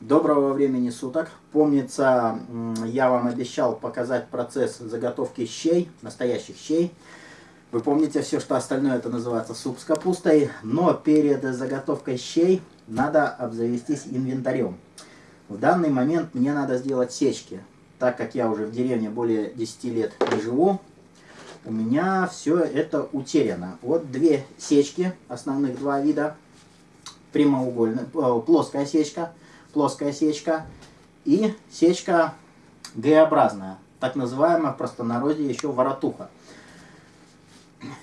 Доброго времени суток. Помнится, я вам обещал показать процесс заготовки щей, настоящих щей. Вы помните все, что остальное это называется суп с капустой. Но перед заготовкой щей надо обзавестись инвентарем. В данный момент мне надо сделать сечки. Так как я уже в деревне более 10 лет не живу, у меня все это утеряно. Вот две сечки, основных два вида. Прямоугольная, э, плоская сечка, плоская сечка и сечка Г-образная, так называемая в простонародье еще воротуха.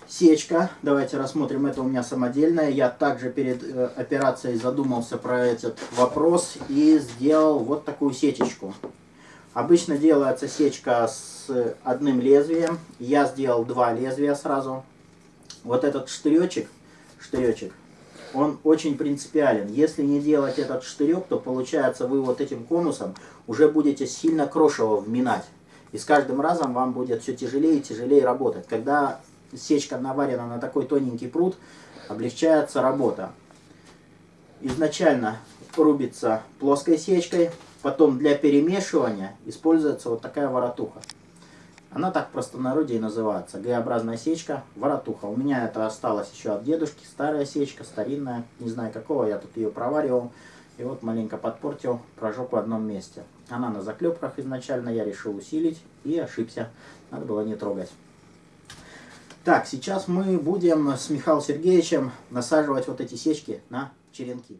Сечка, давайте рассмотрим, это у меня самодельная. Я также перед э, операцией задумался про этот вопрос и сделал вот такую сечечку. Обычно делается сечка с одним лезвием. Я сделал два лезвия сразу. Вот этот штыречек, штыречек, он очень принципиален. Если не делать этот штырек, то получается вы вот этим конусом уже будете сильно крошево вминать. И с каждым разом вам будет все тяжелее и тяжелее работать. Когда сечка наварена на такой тоненький пруд, облегчается работа. Изначально рубится плоской сечкой, Потом для перемешивания используется вот такая воротуха. Она так простонародье и называется. Г-образная сечка, воротуха. У меня это осталось еще от дедушки. Старая сечка, старинная. Не знаю какого, я тут ее проваривал. И вот маленько подпортил, прожег в одном месте. Она на заклепках изначально, я решил усилить и ошибся. Надо было не трогать. Так, сейчас мы будем с Михаилом Сергеевичем насаживать вот эти сечки на черенки.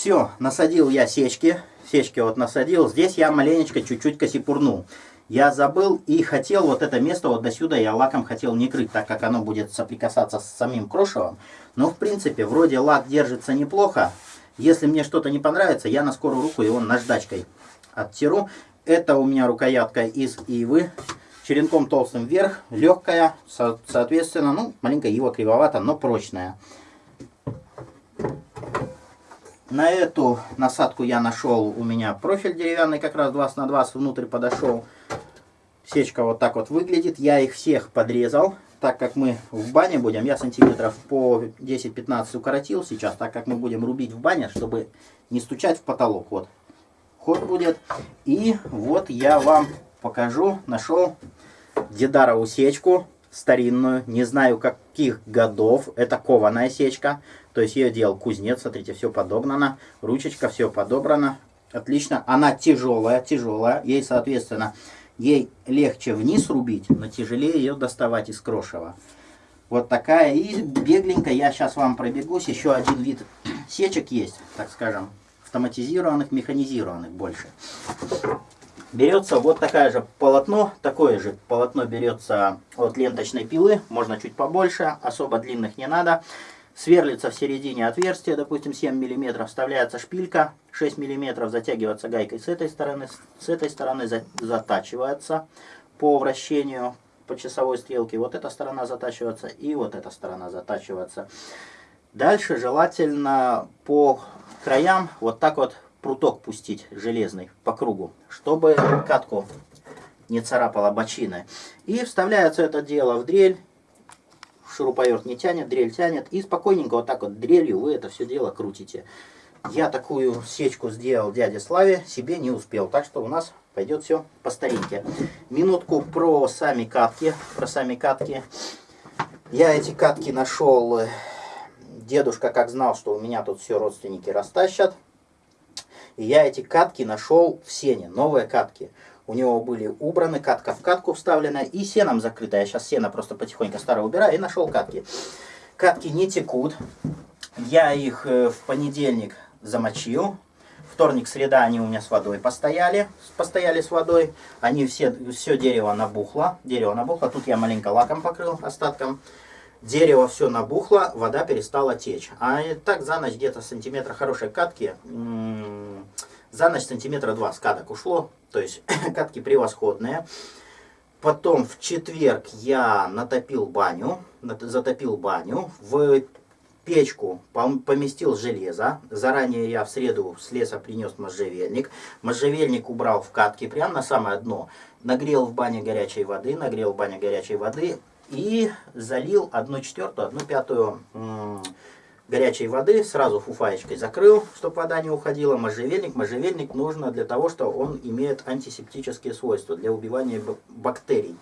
Все, насадил я сечки. Сечки вот насадил. Здесь я маленечко чуть-чуть косипурнул. Я забыл и хотел вот это место вот до сюда я лаком хотел не крыть, так как оно будет соприкасаться с самим крошевом. Но в принципе, вроде лак держится неплохо. Если мне что-то не понравится, я на скорую руку его наждачкой оттиру. Это у меня рукоятка из ивы. Черенком толстым вверх, легкая, соответственно, ну, маленько ива кривовата, но прочная. На эту насадку я нашел у меня профиль деревянный, как раз 20 на 20 внутрь подошел. Сечка вот так вот выглядит. Я их всех подрезал, так как мы в бане будем. Я сантиметров по 10-15 укоротил сейчас, так как мы будем рубить в бане, чтобы не стучать в потолок. Вот ход будет. И вот я вам покажу, нашел дедарову сечку старинную, не знаю каких годов, это кованая сечка, то есть ее делал кузнец, смотрите, все подогнано, ручечка, все подобрано, отлично, она тяжелая, тяжелая, ей, соответственно, ей легче вниз рубить, но тяжелее ее доставать из крошева. Вот такая, и бегленько я сейчас вам пробегусь, еще один вид сечек есть, так скажем, автоматизированных, механизированных больше. Берется вот такая же полотно, такое же полотно берется от ленточной пилы, можно чуть побольше, особо длинных не надо. Сверлится в середине отверстия, допустим 7 мм, вставляется шпилька, 6 мм затягивается гайкой с этой стороны, с этой стороны затачивается по вращению по часовой стрелке. Вот эта сторона затачивается и вот эта сторона затачивается. Дальше желательно по краям вот так вот пруток пустить железный по кругу, чтобы катку не царапала бочины. И вставляется это дело в дрель, шуруповерт не тянет, дрель тянет, и спокойненько вот так вот дрелью вы это все дело крутите. Я такую сечку сделал дяде Славе, себе не успел, так что у нас пойдет все по старинке. Минутку про сами катки, про сами катки. Я эти катки нашел, дедушка как знал, что у меня тут все родственники растащат. И я эти катки нашел в сене, новые катки. У него были убраны, катка в катку вставлена и сеном закрыта. Я сейчас сено просто потихоньку старое убираю и нашел катки. Катки не текут. Я их э, в понедельник замочил. Вторник, среда они у меня с водой постояли. Постояли с водой. Они все, все дерево набухло. Дерево набухло. Тут я маленько лаком покрыл остатком. Дерево все набухло, вода перестала течь. А так за ночь где-то сантиметра хорошей катки, за ночь сантиметра два скаток ушло. То есть катки превосходные. Потом в четверг я натопил баню, затопил баню. В печку поместил железо. Заранее я в среду с леса принес можжевельник. Можжевельник убрал в катки прямо на самое дно. Нагрел в бане горячей воды, нагрел в бане горячей воды и залил 1 четвертую, 1 пятую горячей воды, сразу фуфаечкой закрыл, чтобы вода не уходила. Можжевельник. Можжевельник нужно для того, что он имеет антисептические свойства, для убивания бактерий.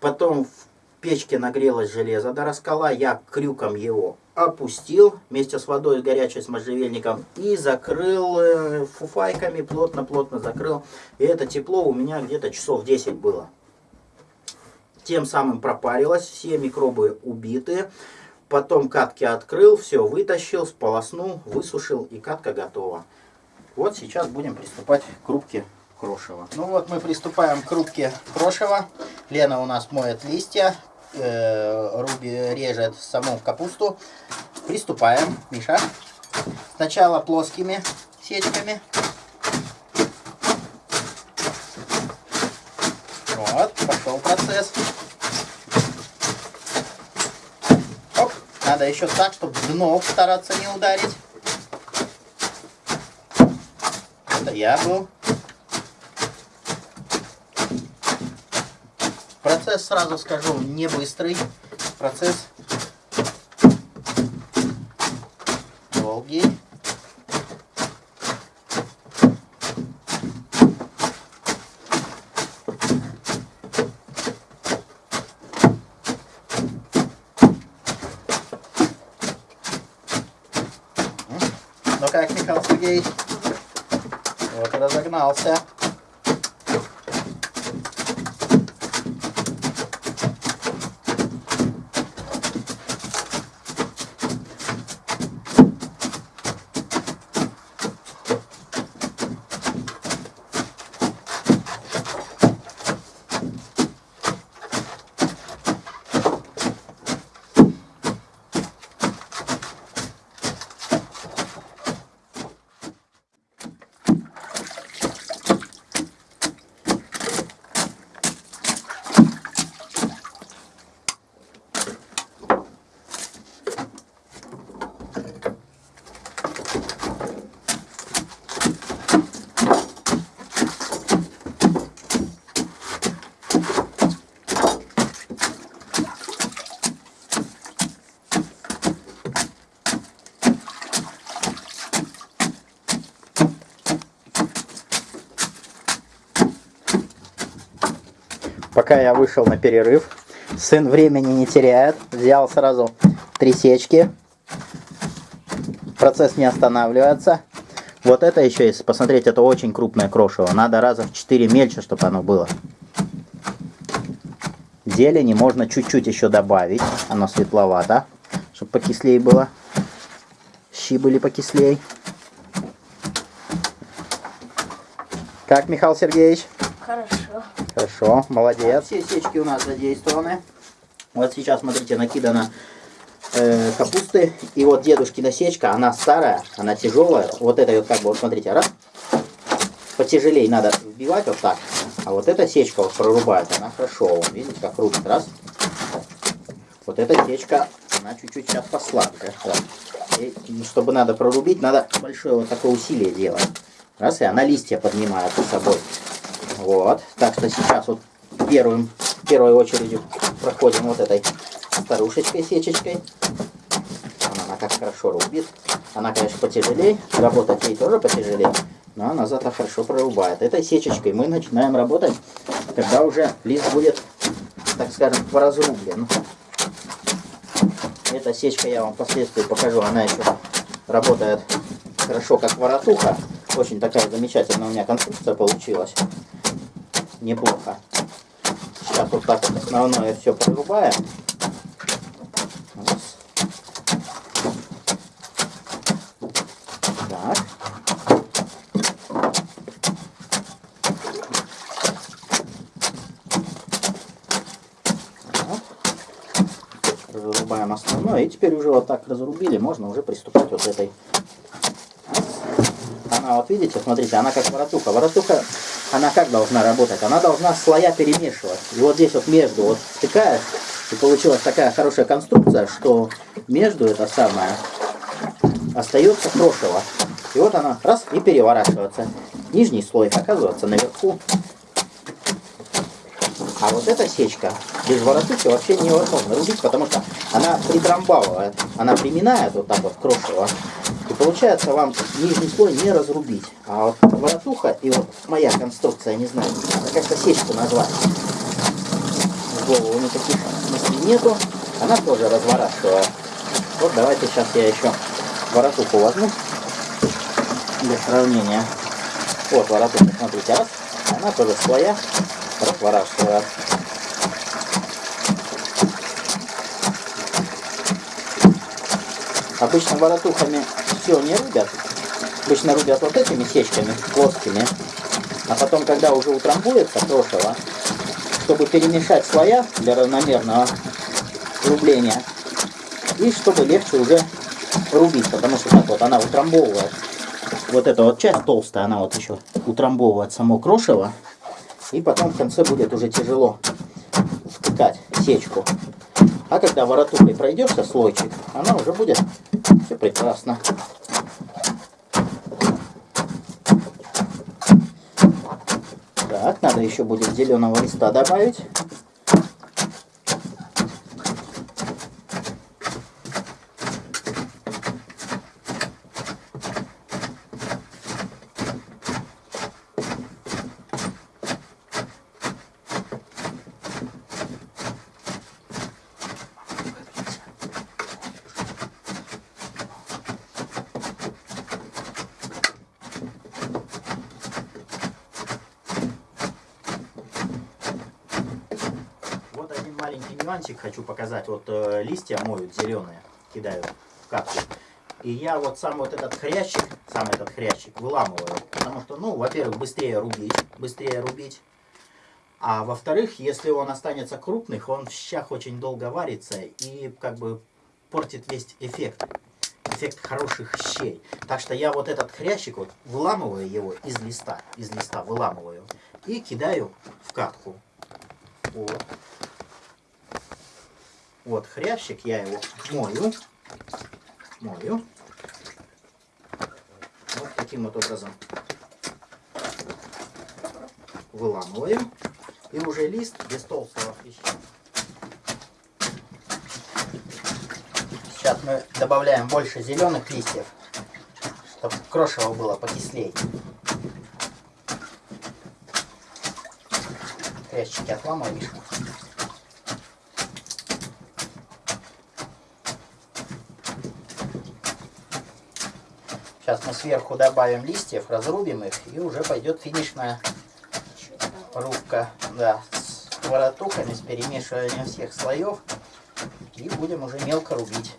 Потом в печке нагрелось железо до раскала, я крюком его опустил вместе с водой горячей, с можжевельником и закрыл э, фуфайками, плотно-плотно закрыл. И это тепло у меня где-то часов 10 было. Тем самым пропарилось, все микробы убиты. Потом катки открыл, все вытащил, сполоснул, высушил и катка готова. Вот сейчас будем приступать к рубке крошева. Ну вот мы приступаем к рубке крошева. Лена у нас моет листья, э, Руби режет саму капусту. Приступаем, Миша. Сначала плоскими сечками. Вот, пошел процесс. Надо еще так, чтобы дно стараться не ударить. Это я был. Процесс, сразу скажу, не быстрый. Процесс Сергей. Вот разогнался. Пока я вышел на перерыв, сын времени не теряет. Взял сразу три сечки. Процесс не останавливается. Вот это еще есть, посмотреть, это очень крупное крошево. Надо раза в 4 мельче, чтобы оно было. Зелени можно чуть-чуть еще добавить. Оно светловато, чтобы покислее было. Щи были покислее. Как, Михаил Сергеевич? Хорошо. Хорошо, молодец. Все сечки у нас задействованы. Вот сейчас, смотрите, накидано э, капусты. И вот дедушкина сечка, она старая, она тяжелая. Вот это вот как бы, вот смотрите, раз. Потяжелее надо вбивать вот так. А вот эта сечка вот прорубает, она хорошо. Вот, видите, как рубит, раз. Вот эта сечка, она чуть-чуть сейчас послабее. Раз. И, чтобы надо прорубить, надо большое вот такое усилие делать. Раз, и она листья поднимает с собой. Вот. Так что сейчас вот первым, первой очередью проходим вот этой старушечкой, сечечкой. Она как хорошо рубит. Она, конечно, потяжелее. Работать ей тоже потяжелее. Но она зато хорошо прорубает. Этой сечечкой мы начинаем работать, когда уже лист будет, так скажем, поразрублен. Эта сечка я вам впоследствии покажу. Она еще работает хорошо, как воротуха. Очень такая замечательная у меня конструкция получилась неплохо. Сейчас вот так основное все прорубаем. Так. Разрубаем основное. И теперь уже вот так разрубили, можно уже приступать вот этой. Она вот видите, смотрите, она как воротуха. Воротуха она как должна работать? Она должна слоя перемешивать. И вот здесь вот между вот втыкаешь, и получилась такая хорошая конструкция, что между это самое остается крошево. И вот она раз и переворачивается. Нижний слой оказывается наверху. А вот эта сечка без воротухи вообще невозможно рубить, потому что она притрамбовывает, она приминает вот так вот крошево. И получается вам нижний слой не разрубить. А вот воротуха и вот моя конструкция, не знаю, как-то сечку назвать. В голову никаких мыслей нету. Она тоже разворачивает. Вот давайте сейчас я еще воротуху возьму для сравнения. Вот воротуха, смотрите, раз. Она тоже своя разворачивает. Обычно воротухами все не рубят. Обычно рубят вот этими сечками плоскими. А потом, когда уже утрамбуется крошево, чтобы перемешать слоя для равномерного рубления, и чтобы легче уже рубить, потому что так вот она утрамбовывает. Вот эта вот часть толстая, она вот еще утрамбовывает само крошево. И потом в конце будет уже тяжело втыкать сечку. А когда воротухой пройдешься слойчик, она уже будет все прекрасно. Так, надо еще будет зеленого листа добавить. Нюансик хочу показать. Вот э, листья моют зеленые, кидаю в капсулу. И я вот сам вот этот хрящик, сам этот хрящик выламываю. Потому что, ну, во-первых, быстрее рубить, быстрее рубить. А во-вторых, если он останется крупных, он в щах очень долго варится и как бы портит весь эффект. Эффект хороших щей. Так что я вот этот хрящик, вот выламываю его из листа, из листа выламываю и кидаю в катку. Вот. Вот хрящик, я его мою. Мою. Вот таким вот образом выламываем. И уже лист без толстого хряща. Сейчас мы добавляем больше зеленых листьев, чтобы крошево было покислее. Хрящики отламываешь. Сейчас мы сверху добавим листьев, разрубим их, и уже пойдет финишная рубка. Да, с воротухами, с перемешиванием всех слоев. И будем уже мелко рубить.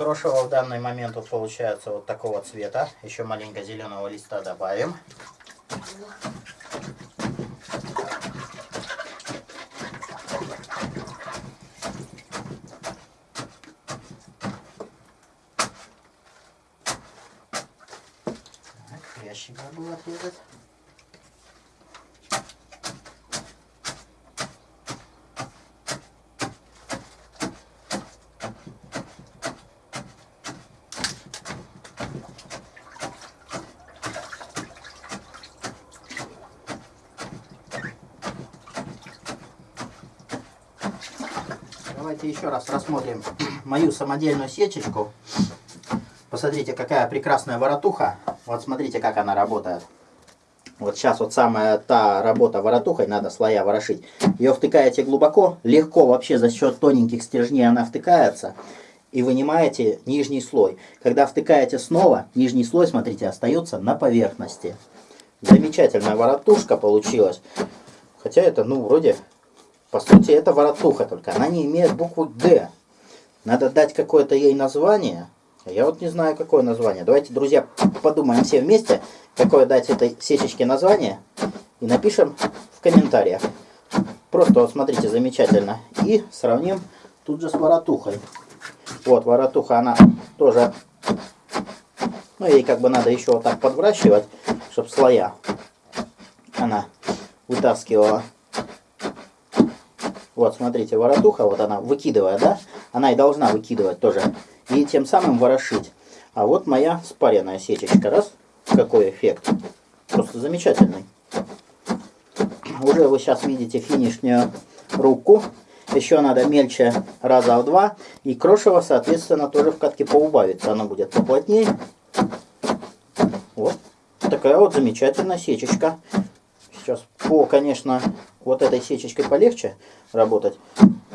Крошево в данный момент вот получается вот такого цвета. Еще маленько зеленого листа добавим. Так, ящик забыл отрезать. Давайте еще раз рассмотрим мою самодельную сечечку. Посмотрите, какая прекрасная воротуха. Вот смотрите, как она работает. Вот сейчас вот самая та работа воротухой, надо слоя ворошить. Ее втыкаете глубоко, легко вообще за счет тоненьких стержней она втыкается. И вынимаете нижний слой. Когда втыкаете снова, нижний слой, смотрите, остается на поверхности. Замечательная воротушка получилась. Хотя это, ну, вроде, по сути, это воротуха только. Она не имеет буквы «Г». Надо дать какое-то ей название. Я вот не знаю, какое название. Давайте, друзья, подумаем все вместе, какое дать этой сечечке название. И напишем в комментариях. Просто вот смотрите, замечательно. И сравним тут же с воротухой. Вот, воротуха, она тоже... Ну, ей как бы надо еще вот так подвращивать, чтобы слоя она вытаскивала. Вот, смотрите, воротуха, вот она выкидывая, да? Она и должна выкидывать тоже и тем самым ворошить. А вот моя спаренная сетечка. Раз, какой эффект. Просто замечательный. Уже вы сейчас видите финишнюю руку. Еще надо мельче раза в два. И крошево, соответственно, тоже в катке поубавится. Оно будет поплотнее. Вот. Такая вот замечательная сечечка. Сейчас по, конечно, вот этой сечечкой полегче работать.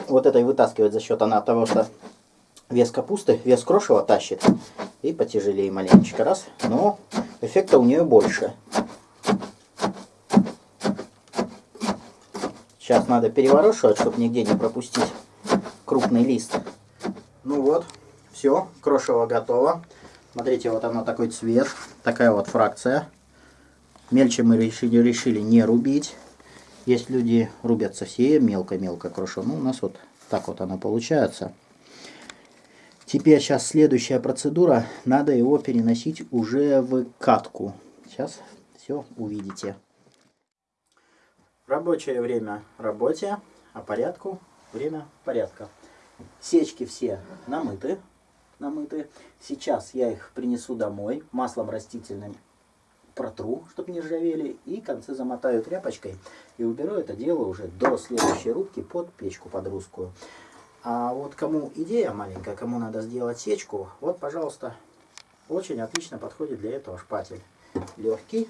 Вот этой вытаскивать за счет она того, что вес капусты, вес крошева тащит. И потяжелее маленечко раз. Но эффекта у нее больше. Сейчас надо переворошивать, чтобы нигде не пропустить крупный лист. Ну вот, все, крошево готово. Смотрите, вот оно такой цвет, такая вот фракция. Мельче мы решили, решили не рубить. Есть люди рубят совсем мелко-мелко крошево. Ну, у нас вот так вот оно получается. Теперь сейчас следующая процедура. Надо его переносить уже в катку. Сейчас все увидите. Рабочее время работе, а порядку время порядка. Сечки все намыты. намыты. Сейчас я их принесу домой маслом растительным протру, чтобы не ржавели, и концы замотаю тряпочкой и уберу это дело уже до следующей рубки под печку под русскую. А вот кому идея маленькая, кому надо сделать сечку, вот, пожалуйста, очень отлично подходит для этого шпатель. Легкий,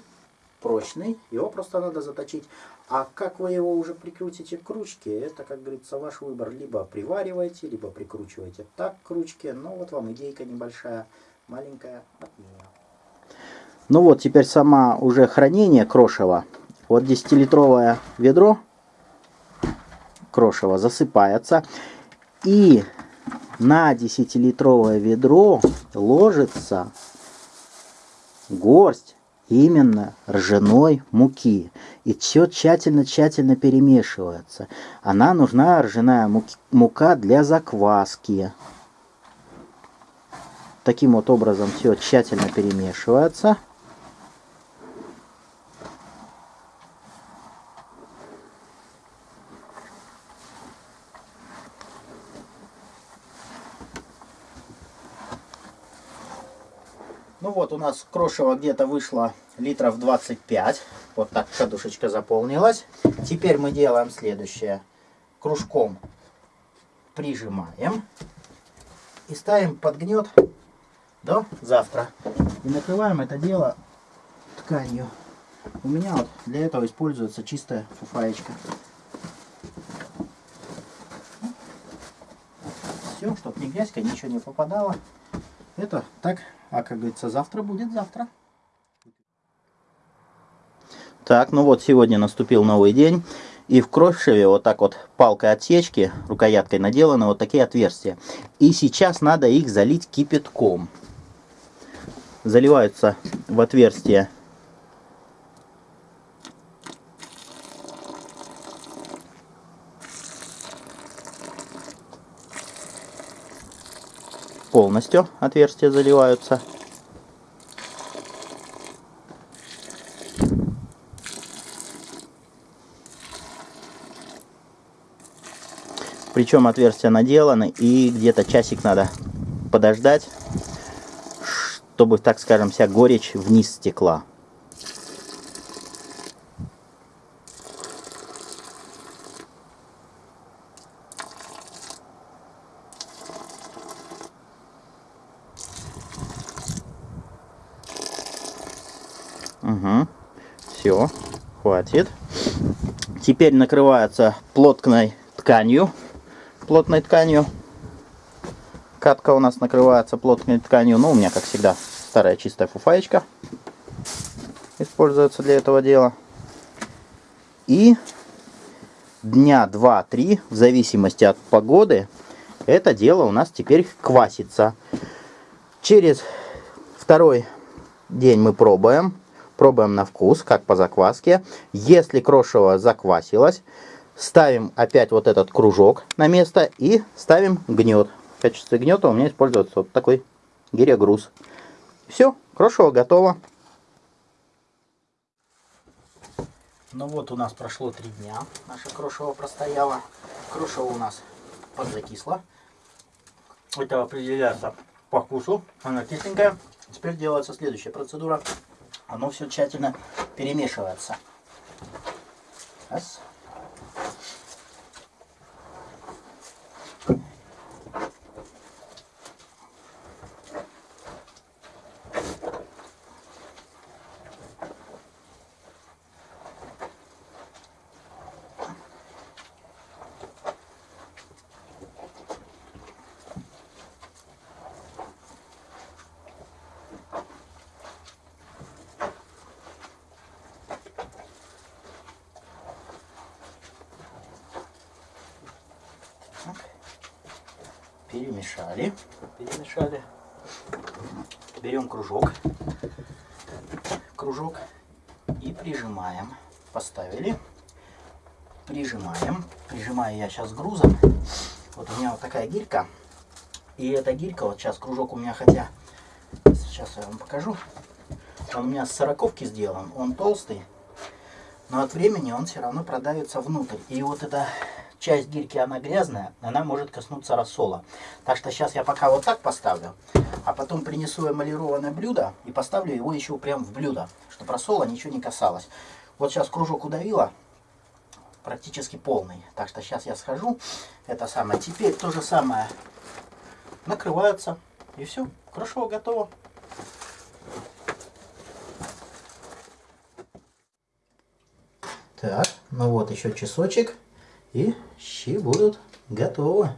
прочный, его просто надо заточить. А как вы его уже прикрутите к ручке, это, как говорится, ваш выбор. Либо привариваете, либо прикручиваете так к ручке. Ну, вот вам идейка небольшая, маленькая от меня. Ну вот, теперь сама уже хранение крошева. Вот 10-литровое ведро крошева засыпается. И на 10-литровое ведро ложится горсть именно ржаной муки. И все тщательно-тщательно перемешивается. Она нужна, ржаная мука, для закваски. Таким вот образом все тщательно перемешивается. Ну вот у нас крошево где-то вышло литров 25. Вот так кадушечка заполнилась. Теперь мы делаем следующее. Кружком прижимаем и ставим под гнет до завтра. И накрываем это дело тканью. У меня вот для этого используется чистая фуфаечка. Все, чтобы ни грязька, ничего не попадало. Это так а как говорится, завтра будет завтра. Так, ну вот сегодня наступил новый день. И в крошеве вот так вот палкой отсечки, рукояткой наделаны вот такие отверстия. И сейчас надо их залить кипятком. Заливаются в отверстие полностью отверстия заливаются. Причем отверстия наделаны и где-то часик надо подождать, чтобы, так скажем, вся горечь вниз стекла. Угу. Все, хватит. Теперь накрывается плотной тканью. Плотной тканью. Катка у нас накрывается плотной тканью. Ну, у меня, как всегда, старая чистая фуфаечка используется для этого дела. И дня 2-3, в зависимости от погоды, это дело у нас теперь квасится. Через второй день мы пробуем. Пробуем на вкус, как по закваске. Если крошево заквасилось, ставим опять вот этот кружок на место и ставим гнет. В качестве гнета у меня используется вот такой гиря-груз. Все, крошево готово. Ну вот у нас прошло три дня, наша крошево простояла. Крошево у нас подзакисло. Это определяется по вкусу, она кисленькая. Теперь делается следующая процедура. Оно все тщательно перемешивается. Раз. Перемешали, перемешали. Берем кружок, кружок и прижимаем. Поставили, прижимаем. Прижимаю я сейчас грузом. Вот у меня вот такая гирька. И эта гирька, вот сейчас кружок у меня, хотя, сейчас я вам покажу. Он у меня с сороковки сделан, он толстый. Но от времени он все равно продавится внутрь. И вот это часть гирьки, она грязная, она может коснуться рассола. Так что сейчас я пока вот так поставлю, а потом принесу эмалированное блюдо и поставлю его еще прям в блюдо, чтобы рассола ничего не касалось. Вот сейчас кружок удавила, практически полный. Так что сейчас я схожу, это самое. Теперь то же самое накрывается и все, крошево готово. Так, ну вот еще часочек. И щи будут готовы.